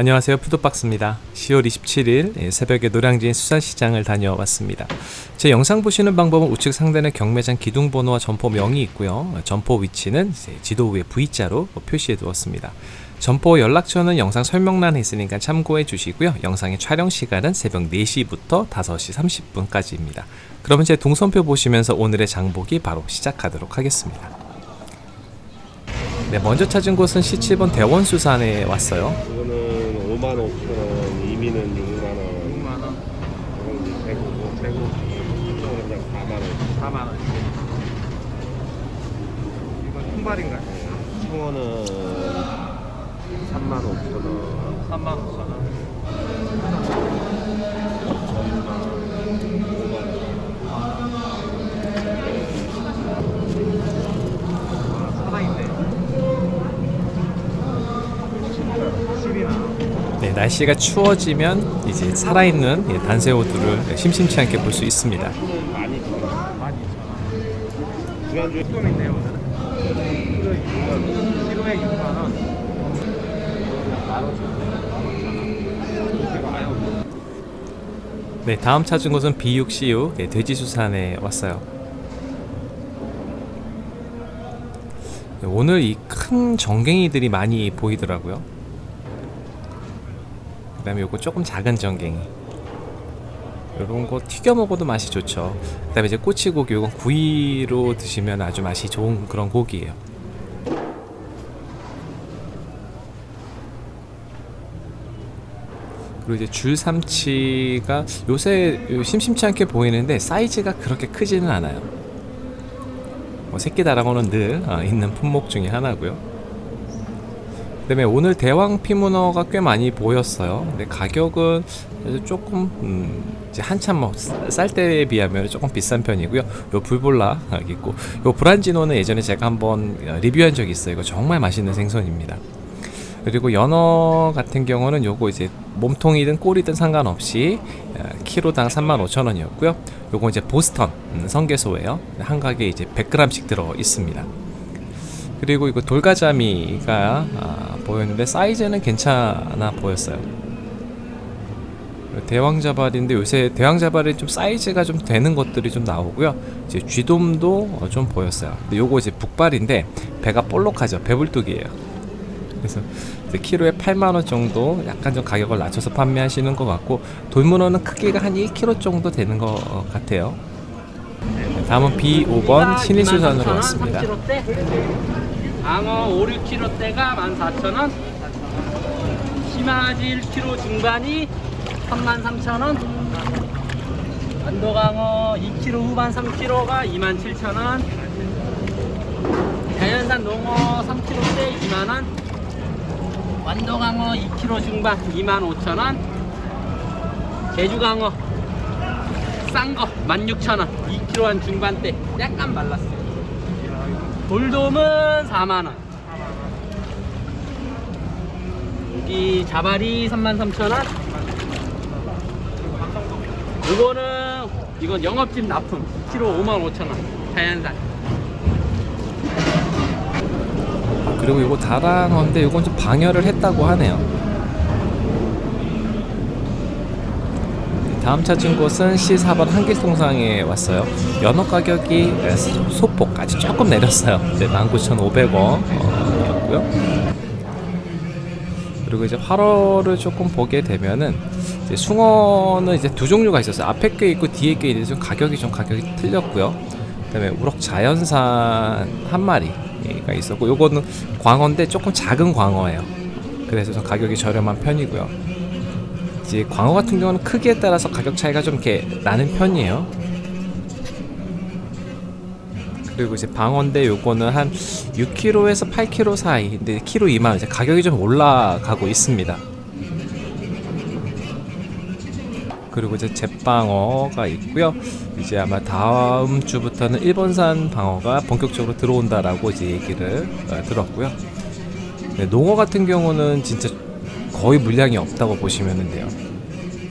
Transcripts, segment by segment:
안녕하세요. 푸드박스입니다. 10월 27일 새벽에 노량진 수산시장을 다녀왔습니다. 제 영상 보시는 방법은 우측 상단에 경매장 기둥번호와 점포명이 있고요. 점포 위치는 지도 위에 V자로 표시해 두었습니다. 점포 연락처는 영상 설명란에 있으니까 참고해 주시고요. 영상의 촬영 시간은 새벽 4시부터 5시 30분까지입니다. 그러면 제 동선표 보시면서 오늘의 장보기 바로 시작하도록 하겠습니다. 네, 먼저 찾은 곳은 C7번 대원수산에 왔어요 5만 5천 원, 이미는 6만 원, 6만 원, 이건 이제 105, 105, 이거는 그냥 4만 원. 4만 원. 이건 통발인가요? 숭어는 3만 5천 원, 3만 5천 원. 아, 살아있네. 확실히나. 네, 날씨가 추워지면 이제 살아있는 예, 단새우들을 심심치 않게 볼 수 있습니다 많이 줘. 12,000원. 지난주에 좀 있네요, 오늘은. 키로에 6만 원. 키로에 6만 원. 네, 다음 찾은 곳은 B6CU 예, 돼지수산에 왔어요. 네, 오늘 이 큰 정갱이들이 많이 보이더라고요. 그 다음에 요거 조금 작은 정갱이. 요런 거 튀겨 먹어도 맛이 좋죠. 그 다음에 이제 꼬치고기, 요건 구이로 드시면 아주 맛이 좋은 그런 고기예요. 그리고 이제 줄삼치가 요새 심심치 않게 보이는데 사이즈가 그렇게 크지는 않아요. 뭐 새끼 다랑어는 늘 어, 있는 품목 중에 하나고요. 그다음에 오늘 대왕 피문어가 꽤 많이 보였어요. 근데 가격은 조금 음, 이제 한참 뭐쌀 때에 비하면 조금 비싼 편이고요. 요 불볼라 있고 요 브란지노는 예전에 제가 한번 어, 리뷰한 적이 있어요. 이거 정말 맛있는 생선입니다. 그리고 연어 같은 경우는 요거 이제 몸통이든 꼬리든 상관없이 어, 키로당 35,000원이었고요. 요거 이제 보스턴 음, 성게소예요. 한 가게 이제 100g씩 들어 있습니다. 그리고 이거 돌가자미가 아, 보였는데 사이즈는 괜찮아 보였어요. 대왕자발인데 요새 대왕자발이 좀 사이즈가 좀 되는 것들이 좀 나오고요. 이제 쥐돔도 어, 좀 보였어요. 근데 요거 이제 북발인데 배가 볼록하죠. 배불뚝이에요. 그래서 키로에 8만원 정도 약간 좀 가격을 낮춰서 판매하시는 것 같고 돌문어는 크기가 한 1kg 정도 되는 것 같아요 다음은 B5번 신의수산으로 왔습니다 3kg대 방어 5, 6kg대가 14,000원. 심화지 1kg 중반이 33,000원. 안도강어 2kg 후반 3kg가 27,000원. 자연산 농어 3kg대 2만원. 완도강어 2kg 중반 25,000원. 제주강어 싼거 16,000원. 2kg 한 중반대 약간 말랐어요 돌돔은 4만원. 여기 자발이 33,000원. 이거는 이건 영업집 납품. 2kg 55,000원. 자연산. 그리고 요거 다랑어인데 요건 좀 방열을 했다고 하네요 다음 찾은 곳은 C4번 한길통상에 왔어요. 연어 가격이 소폭까지 조금 내렸어요. 이제 19,500원 어, 그리고 이제 활어를 조금 보게 되면은 이제 숭어는 이제 두 종류가 있었어요. 앞에 게 있고 뒤에 게 있는데 좀 가격이 좀 가격이 틀렸고요. 그 다음에 우럭 자연산 한 마리가 있었고 요거는 광어인데 조금 작은 광어예요. 그래서 좀 가격이 저렴한 편이고요 이제 광어 같은 경우는 크기에 따라서 가격 차이가 좀 이렇게 나는 편이에요. 그리고 이제 방어인데 요거는 한 6kg에서 8kg 사이 근데 키로 2만원 이제 가격이 좀 올라가고 있습니다. 그리고 이제 잿방어가 있고요. 이제 아마 다음 주부터는 일본산 방어가 본격적으로 들어온다라고 이제 얘기를 어, 들었고요. 네, 농어 같은 경우는 진짜 거의 물량이 없다고 보시면 돼요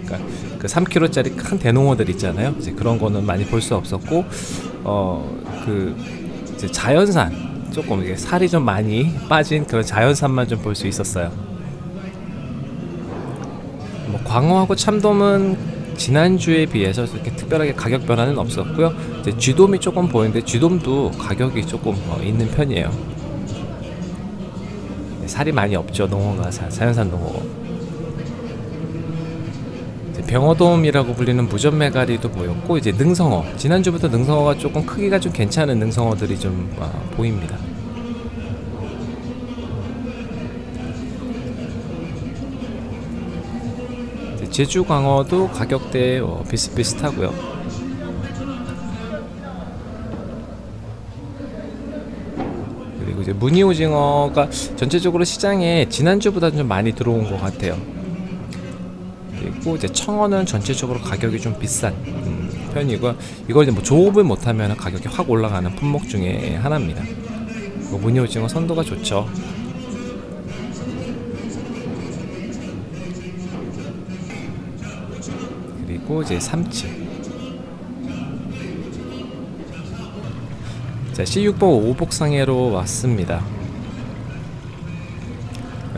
그러니까 그 3kg짜리 큰 대농어들 있잖아요 이제 그런 거는 많이 볼 수 없었고 어그 자연산 조금 이게 살이 좀 많이 빠진 그런 자연산만 좀 볼 수 있었어요 광어하고 참돔은 지난주에 비해서 이렇게 특별하게 가격 변화는 없었고요. 이제 쥐돔이 조금 보이는데 쥐돔도 가격이 조금 어, 있는 편이에요. 네, 살이 많이 없죠. 농어가 자, 자연산 농어. 병어돔이라고 불리는 무전메가리도 보였고 이제 능성어. 지난주부터 능성어가 조금 크기가 좀 괜찮은 능성어들이 좀 어, 보입니다. 이제 제주 광어도 가격대 어, 비슷비슷하고요. 이제 무늬 오징어가 전체적으로 시장에 지난주보다 좀 많이 들어온 것 같아요. 그리고 이제 청어는 전체적으로 가격이 좀 비싼 음, 편이고 이걸 이제 뭐 조업을 못하면 가격이 확 올라가는 품목 중에 하나입니다. 뭐 무늬 오징어 선도가 좋죠. 그리고 이제 삼치. 자, C6번 오복상해로 왔습니다.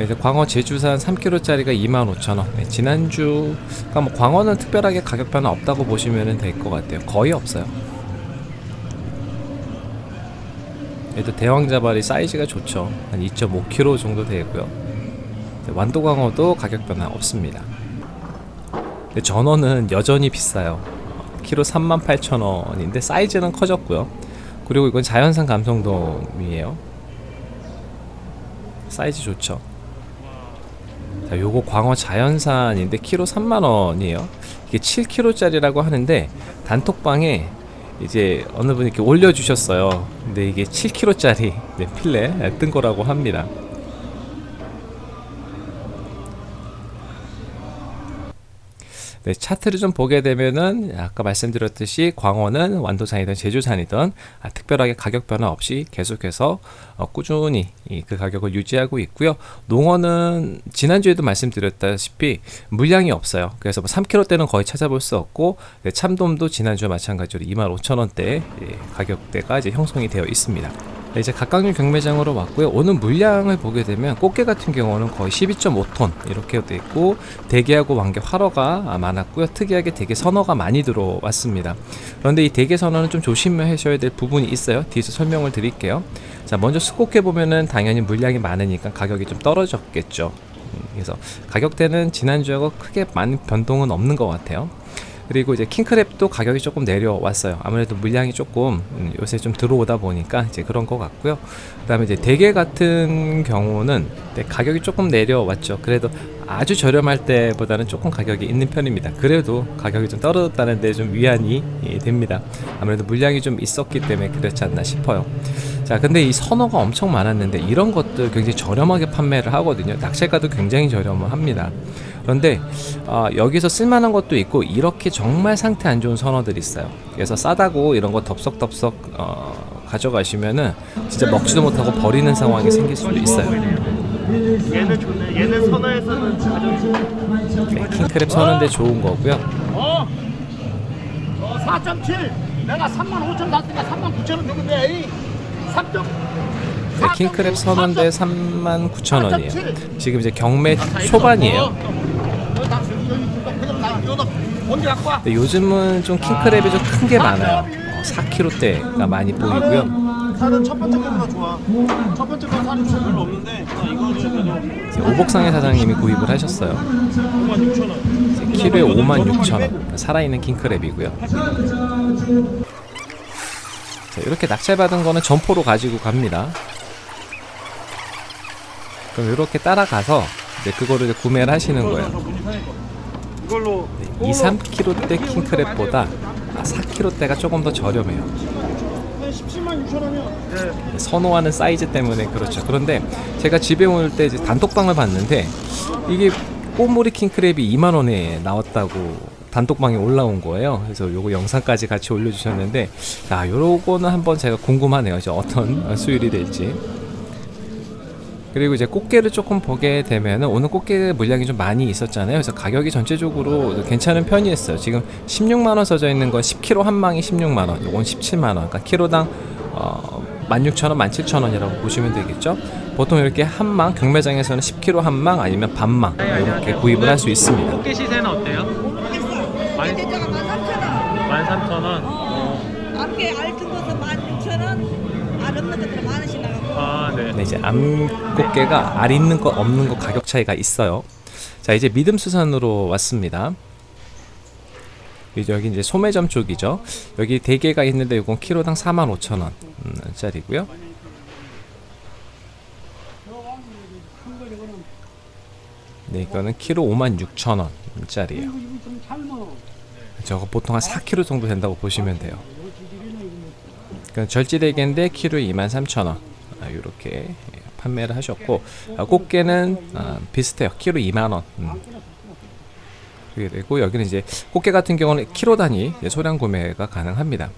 이제 광어 제주산 3kg짜리가 25,000원. 네, 지난주, 그러니까 뭐 광어는 특별하게 가격 변화 없다고 보시면 될 것 같아요. 거의 없어요. 얘도 대왕자발이 사이즈가 좋죠. 한 2.5kg 정도 되고요. 네, 완도광어도 가격 변화 없습니다. 전어는 여전히 비싸요. 어, 키로 38,000원인데 사이즈는 커졌고요. 그리고 이건 자연산 감성돔이에요. 사이즈 좋죠. 자, 요거 광어 자연산인데 키로 3만 원이에요. 이게 7kg짜리라고 하는데 단톡방에 이제 어느 분이 이렇게 올려주셨어요. 근데 이게 7kg짜리 네, 필레 뜬 거라고 합니다. 네, 차트를 좀 보게 되면은 아까 말씀드렸듯이 광어는 완도산이든 제주산이든 아, 특별하게 가격 변화 없이 계속해서 어, 꾸준히 이, 그 가격을 유지하고 있고요. 농어는 지난주에도 말씀드렸다시피 물량이 없어요. 그래서 뭐 3kg대는 거의 찾아볼 수 없고 네, 참돔도 지난주와 마찬가지로 25,000원대 예, 가격대가 이제 형성이 되어 있습니다. 네, 이제 각각류 경매장으로 왔고요. 오늘 물량을 보게 되면 꽃게 같은 경우는 거의 12.5톤 이렇게 돼 있고 대게하고 왕게 활어가 많았고요. 특이하게 대게 선어가 많이 들어왔습니다. 그런데 이 대게 선어는 좀 조심하셔야 될 부분이 있어요. 뒤에서 설명을 드릴게요. 자, 먼저 수국해 보면은 당연히 물량이 많으니까 가격이 좀 떨어졌겠죠. 음, 그래서 가격대는 지난주하고 크게 많은 변동은 없는 것 같아요. 그리고 이제 킹크랩도 가격이 조금 내려왔어요. 아무래도 물량이 조금 음, 요새 좀 들어오다 보니까 이제 그런 것 같고요. 그 다음에 이제 대게 같은 경우는 네, 가격이 조금 내려왔죠. 그래도 아주 저렴할 때보다는 조금 가격이 있는 편입니다. 그래도 가격이 좀 떨어졌다는 데 좀 위안이 예, 됩니다. 아무래도 물량이 좀 있었기 때문에 그렇지 않나 싶어요. 자, 근데 이 선어가 엄청 많았는데 이런 것들 굉장히 저렴하게 판매를 하거든요. 낙찰가도 굉장히 저렴합니다. 그런데 어, 여기서 쓸만한 것도 있고 이렇게 정말 상태 안 좋은 선어들이 있어요. 그래서 싸다고 이런 거 덥석덥석 어, 가져가시면은 진짜 먹지도 못하고 버리는 상황이 생길 수도 있어요. 얘는 좋네. 얘는 선어에서는 가장 네, 킹크랩 서는데 좋은 거고요. 어? 어 4.7. 내가 3만 5천 샀으니까 3만 9천 원 주는데. 3점. 네, 킹크랩 서는데 39,000원이에요. 지금 이제 경매 초반이에요. 갖고 와? 근데 요즘은 좀 킹크랩이 좀 큰 게 많아요. 어, 4kg대가 많이 보이고요. 살은 첫 번째 거보다 좋아. 첫 번째 거 살이 별로 없는데 이제 오복상의 사장님이 구입을 하셨어요. 5만 6천 원. 키로에 56,000원. 살아있는 킹크랩이고요. 자, 이렇게 낙찰받은 거는 점포로 가지고 갑니다. 그럼 이렇게 따라가서 이제 그거를 이제 구매를 하시는 거예요. 이걸로 2, 3kg대 킹크랩보다 4kg대가 조금 더 저렴해요. 한 17만 6천 원이야. 네. 선호하는 사이즈 때문에 그렇죠. 그런데 제가 집에 올 때 단톡방을 봤는데 이게 꼬물이 킹크랩이 2만 원에 나왔다고 단톡방에 올라온 거예요. 그래서 요거 영상까지 같이 올려주셨는데, 아, 요거는 한번 제가 궁금하네요. 이제 어떤 수율이 될지. 그리고 이제 꽃게를 조금 보게 되면은 오늘 꽃게 물량이 좀 많이 있었잖아요. 그래서 가격이 전체적으로 괜찮은 편이었어요. 지금 16만 원 써져 있는 건 10kg 한 망이 16만 원, 요건 17만 원. 그러니까 키로당 어, 16,000원, 17,000원이라고 보시면 되겠죠. 보통 이렇게 한 망 경매장에서는 10kg 한 망 아니면 반망 이렇게 구입을 할 수 있습니다. 꽃게 시세는 어때요? 많이- 대자가 13,000원. 13,000원. 어. 앞에 알큰 것은 16,000원. 알 없는 것들은 만 원씩 나가고. 아, 네. 네, 이제 암 꽃게가 알 있는 거 없는 거 가격 차이가 있어요. 자, 이제 믿음 수산으로 왔습니다. 이제 여기 이제 소매점 쪽이죠. 여기 대게가 있는데 이건 키로당 45,000원 음, 짜리고요. 네, 이거는 키로 56,000원 짜리예요. 저거 보통 한 4kg 정도 된다고 보시면 돼요. 그러니까 절지대게인데 키로에 23,000원 아, 이렇게 판매를 하셨고 아, 꽃게는 아, 비슷해요. 키로 2만 원. 음. 그게 되고 여기는 이제 꽃게 같은 경우는 키로 단위 소량 구매가 가능합니다.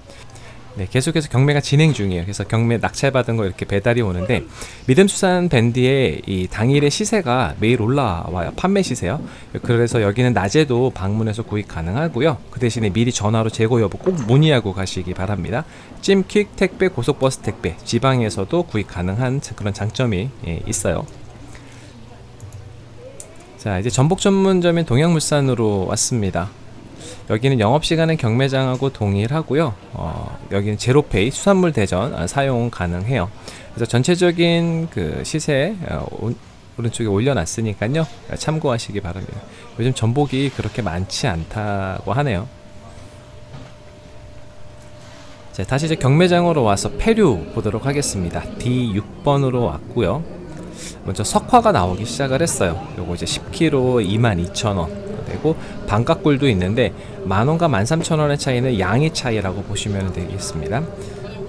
네, 계속해서 경매가 진행 중이에요. 그래서 경매 낙찰받은 거 이렇게 배달이 오는데 믿음수산 밴드의 이 당일의 시세가 매일 올라와요. 판매 시세요. 그래서 여기는 낮에도 방문해서 구입 가능하고요. 그 대신에 미리 전화로 재고 여부 꼭 문의하고 가시기 바랍니다. 찜퀵 택배, 고속버스 택배, 지방에서도 구입 가능한 그런 장점이 예, 있어요. 자, 이제 전복 전문점인 동양물산으로 왔습니다. 여기는 영업시간은 경매장하고 동일하고요. 어, 여기는 제로페이 수산물 대전 아, 사용 가능해요. 그래서 전체적인 그 시세 어, 오- 오른쪽에 올려놨으니까요. 참고하시기 바랍니다. 요즘 전복이 그렇게 많지 않다고 하네요. 자, 다시 이제 경매장으로 와서 폐류 보도록 하겠습니다. D6번으로 왔고요. 먼저 석화가 나오기 시작을 했어요. 요거 이제 10kg 22,000원 되고 반값굴도 있는데 만원과 13,000원의 차이는 양의 차이라고 보시면 되겠습니다.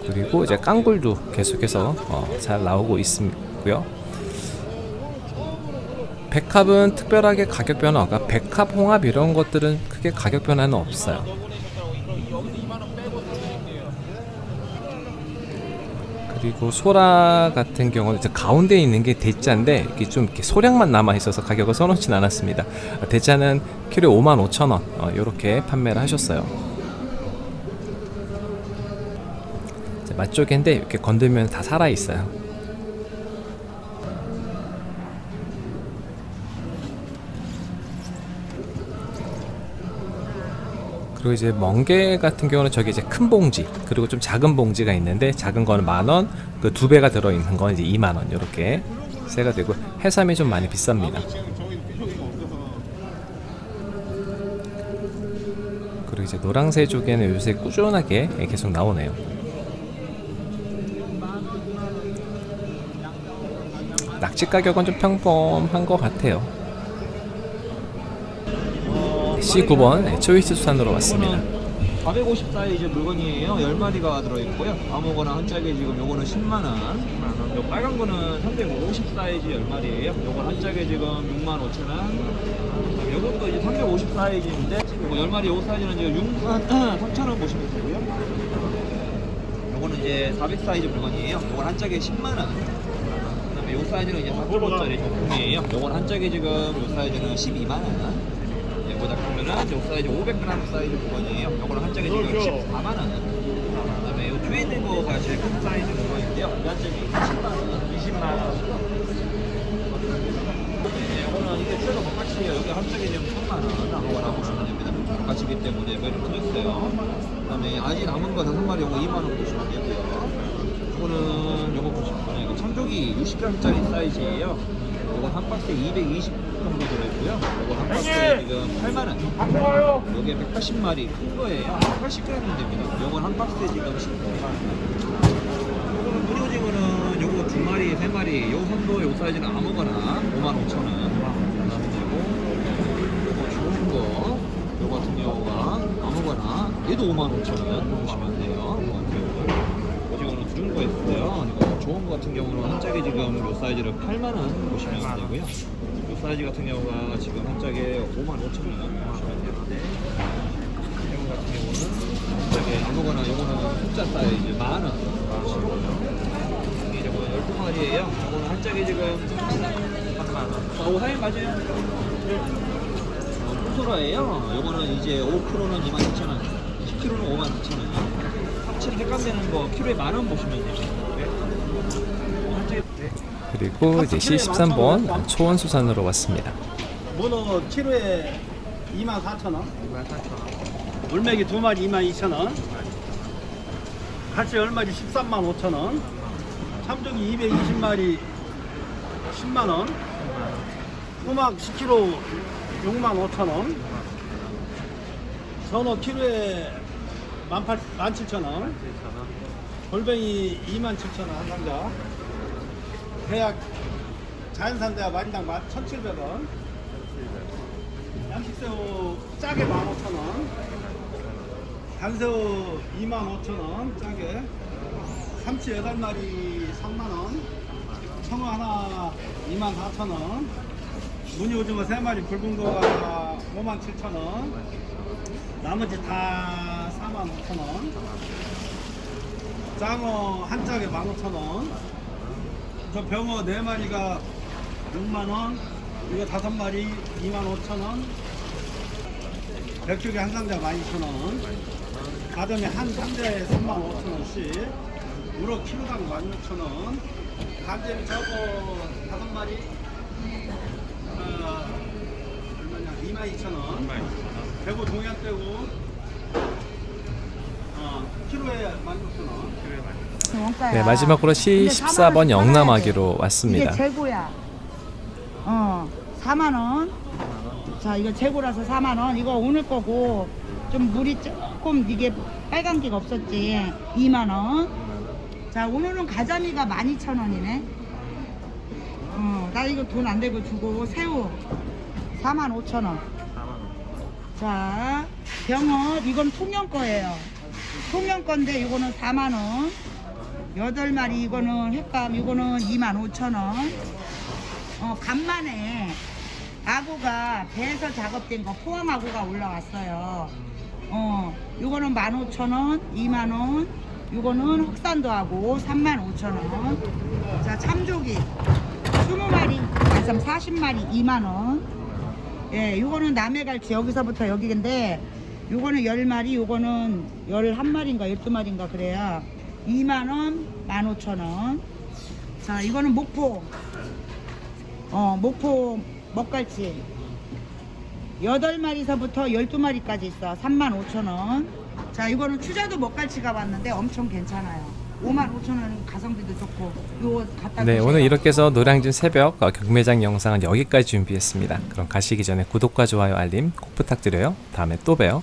그리고 이제 깡굴도 계속해서 어, 잘 나오고 있고요. 백합은 특별하게 가격 변화가 백합, 홍합 이런 것들은 크게 가격 변화는 없어요. 그리고 소라 같은 경우는 이제 가운데 있는 게 대짜인데 이게 좀 이렇게 소량만 남아 있어서 가격을 써놓진 않았습니다. 어, 대짜는 키로에 5만 5천 원 어, 이렇게 판매를 하셨어요. 자, 맛조개인데 이렇게 건들면 다 살아 있어요. 그리고 이제 멍게 같은 경우는 저기 이제 큰 봉지 그리고 좀 작은 봉지가 있는데 작은 거는 만 원, 그 두 배가 들어 있는 건 이제 2만 원 이렇게 세가 되고 해삼이 좀 많이 비쌉니다. 그리고 이제 노랑새 쪽에는 요새 꾸준하게 계속 나오네요. 낙지 가격은 좀 평범한 것 같아요. C9번 초이스 수산으로 왔습니다. 450 사이즈 물건이에요. 10마리가 들어있고요. 아무거나 한 짝에 지금 요거는 10만원. 요 빨간 거는 350 사이즈 10마리예요. 요건 한 짝에 지금 6만 5천원. 요것도 이제 350 사이즈인데, 요거 10마리 요 사이즈는 지금 6만 3천원 보시면 되고요. 요거는 이제 400 사이즈 물건이에요. 요건 한 짝에 10만원. 그다음에 요 사이즈는 이제 4kg짜리 정품이에요. 요건 한 짝에 지금 요 사이즈는 12만원. 예, 보다 보면은 요 사이즈 500g 사이즈 물건이에요. 요거는 한 짝에 지금 14만 원. 그 다음에 요 뒤에 있는 거가 제일 큰 사이즈 물건인데요. 이거 한 짝에 20만 원, 20만 원. 네, 요거는 이게 최소 똑같이에요. 여기 한 짝에 지금 3만 원 아무거나 보시면 됩니다. 똑같이기 때문에 매를 드렸어요. 그 다음에 아직 남은 거 다섯 마리 요거 2만 원 보시면 되고요. 요거는 이거 참조기 60g짜리 사이즈예요. 요거 한 박스에 220 정도 들어있고요. 요거 한 박스에 지금 8만 원. 요게 180마리 큰 거예요. 80g 됩니다. 요건 한 박스에 지금 19만 원. 요거는 물오징어는 요거 두 마리, 세 마리, 요 선도 요 사이즈는 아무거나 5만 5천 원. 하시면 되고, 요거 좋은 거, 요 같은 경우가 아무거나 얘도 5만 5천 원 보시면 돼요. 오징어는 두 종류가 있어요. 좋은 거 같은 경우는 한 짝에 지금 요 사이즈를 8만 원 보시면 되고요. 요 사이즈 같은 경우가 지금 한 짝에 5만 5천 원 보시면 되는데 이거 같은 경우는 한 짝에 아무거나 요거는 숫자 사이즈 만 원. 이게 저거 12마리예요. 요거는 한 짝에 지금 3만 원. 아, 오 사이 맞아요. 어, 소라예요. 요거는 이제 5kg는 22,000원, 10kg는 52,000원. 합체 색감 되는 거 키로에 만 원 보시면. 네. 네. 그리고 이제 C13번 초원수산으로 왔습니다. 문어 키로에 24,000원. 24,000원. 물메기 두 마리 22,000원. 갈치 열 마리 13만 5천원. 참조기 220마리 10만 원. 꼬막 10kg 6만 5천 원. 전어 키로에 18, 17,000원. 골뱅이 2만 7천 원 한 상자. 대약 자연산대야 마리당 1,700원. 양식새우 짜게 15,000원. 단새우 25,000원 짜게. 삼치 8마리 3만원. 청어 하나 24,000원. 무늬 오징어 3마리 굵은 거가 57,000원. 나머지 다 45,000원. 장어 한 짝에 15,000원. 저 병어 4마리가 6만원. 이거 5마리 25,000원. 백조개 한 상자 12,000원. 가점이 한 상자에 35,000원씩. 우럭 키로당 16,000원. 간제비 저거 5마리. 어, 얼마냐? 22,000원. 대구 동양 떼고. 어, 키로에 16,000원. 네, 마지막으로 C14번 영남아기로 왔습니다. 이게 재고야. 어, 4만 원. 자, 이거 재고라서 4만 원. 이거 오늘 거고 좀 물이 조금 이게 빨간 게가 없었지. 2만 원. 자, 오늘은 가자미가 12,000원이네. 어, 나 이거 돈 안 되고 주고 새우 4만 5천 원. 자, 병어 이건 통영 거예요. 통영 건데 이거는 4만 원. 여덟 마리 이거는 횟감 이거는 2만 5천 원. 어, 간만에 아구가 배에서 작업된 거 포함 아구가 올라왔어요. 어, 이거는 15,000원, 2만 원. 이거는 흑산도 하고 35,000원. 자, 참조기 20마리, 아, 40마리 2만 원. 예, 요거는 남해갈치 여기서부터 여기인데 요거는 10마리, 요거는 11마리인가 12마리인가 그래야 2만원, 15,000원. 자, 이거는 목포. 어, 목포 먹갈치. 8마리서부터 12마리까지 있어. 35,000원. 자, 이거는 추자도 먹갈치가 왔는데 엄청 괜찮아요. 55,000원 가성비도 좋고. 요거 갖다 네. 오늘 이렇게 해서 노량진 새벽 어, 경매장 영상은 여기까지 준비했습니다. 그럼 가시기 전에 구독과 좋아요, 알림 꼭 부탁드려요. 다음에 또 봬요.